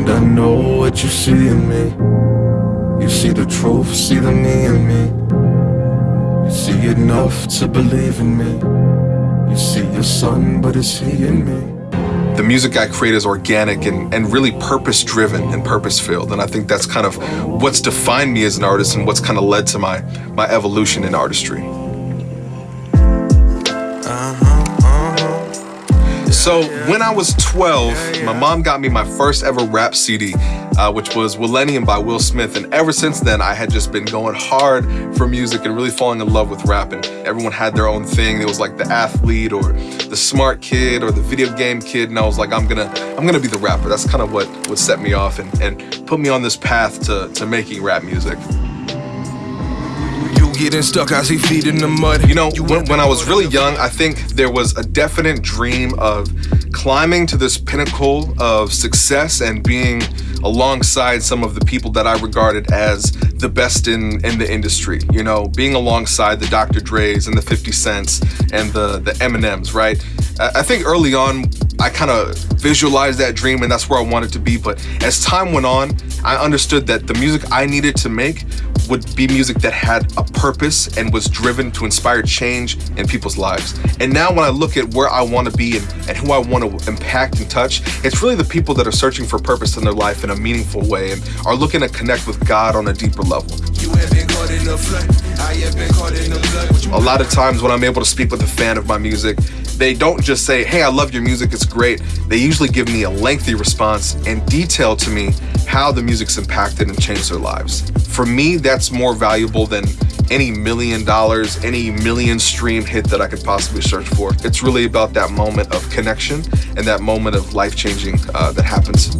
And I know what you see in me. You see the truth, see the me in me. You see enough to believe in me. You see your son, but it's he in me the music I create is organic and, and really purpose driven and purpose filled. And I think that's kind of what's defined me as an artist and what's kind of led to my, my evolution in artistry. So when I was 12, my mom got me my first ever rap CD, uh, which was Willennium by Will Smith. And ever since then, I had just been going hard for music and really falling in love with rap. And everyone had their own thing. It was like the athlete or the smart kid or the video game kid. And I was like, I'm gonna, I'm gonna be the rapper. That's kind of what, what set me off and, and put me on this path to, to making rap music getting stuck, I see feet in the mud. You know, when, when I was really young, I think there was a definite dream of climbing to this pinnacle of success and being alongside some of the people that I regarded as the best in, in the industry. You know, being alongside the Dr. Dre's and the 50 Cents and the, the Eminems, right? I think early on, I kind of visualized that dream and that's where I wanted to be. But as time went on, I understood that the music I needed to make would be music that had a purpose and was driven to inspire change in people's lives. And now when I look at where I want to be and, and who I want to impact and touch, it's really the people that are searching for purpose in their life in a meaningful way and are looking to connect with God on a deeper level. A lot of times when I'm able to speak with a fan of my music, they don't just say, hey, I love your music, it's great. They usually give me a lengthy response and detail to me how the music's impacted and changed their lives. For me, that's more valuable than any million dollars, any million stream hit that I could possibly search for. It's really about that moment of connection and that moment of life changing uh, that happens.